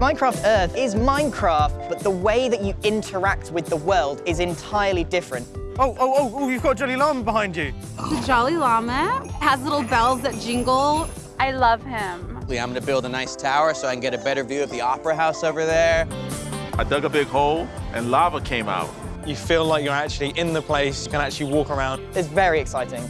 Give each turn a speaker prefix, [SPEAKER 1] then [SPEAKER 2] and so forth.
[SPEAKER 1] Minecraft Earth is Minecraft, but the way that you interact with the world is entirely different.
[SPEAKER 2] Oh, oh, oh, oh, you've got Jolly Llama behind you.
[SPEAKER 3] The Jolly Llama has little bells that jingle.
[SPEAKER 4] I love him.
[SPEAKER 5] I'm gonna build a nice tower so I can get a better view of the Opera House over there.
[SPEAKER 6] I dug a big hole and lava came out.
[SPEAKER 2] You feel like you're actually in the place, you can actually walk around.
[SPEAKER 1] It's very exciting.